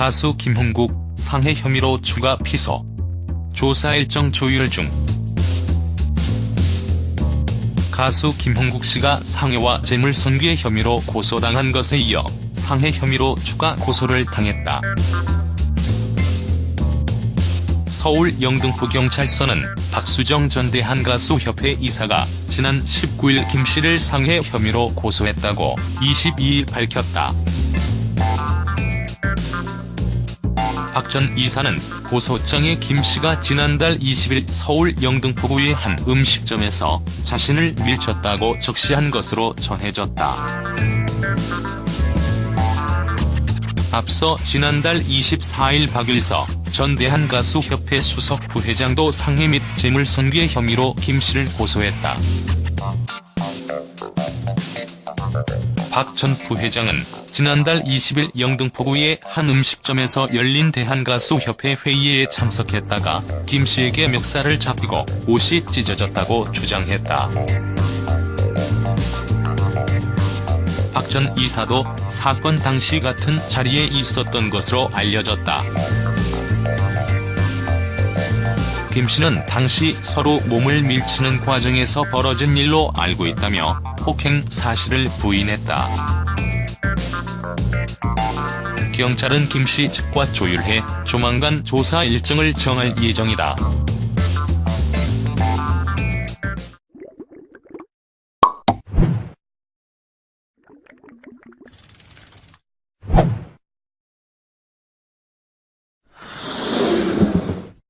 가수 김홍국 상해 혐의로 추가 피소. 조사 일정 조율 중. 가수 김홍국 씨가 상해와 재물손괴 혐의로 고소당한 것에 이어 상해 혐의로 추가 고소를 당했다. 서울 영등포경찰서는 박수정 전 대한가수협회 이사가 지난 19일 김 씨를 상해 혐의로 고소했다고 22일 밝혔다. 박 전 이사는 고소장에 김 씨가 지난달 20일 서울 영등포구의 한 음식점에서 자신을 밀쳤다고 적시한 것으로 전해졌다. 앞서 지난달 24일 박일서 전 대한가수협회 수석 부회장도 상해 및 재물손괴 혐의로 김 씨를 고소했다. 박 전 부회장은 지난달 20일 영등포구의 한 음식점에서 열린 대한가수협회 회의에 참석했다가 김 씨에게 멱살을 잡히고 옷이 찢어졌다고 주장했다. 박 전 이사도 사건 당시 같은 자리에 있었던 것으로 알려졌다. 김씨는 당시 서로 몸을 밀치는 과정에서 벌어진 일로 알고 있다며 폭행 사실을 부인했다. 경찰은 김씨 측과 조율해 조만간 조사 일정을 정할 예정이다.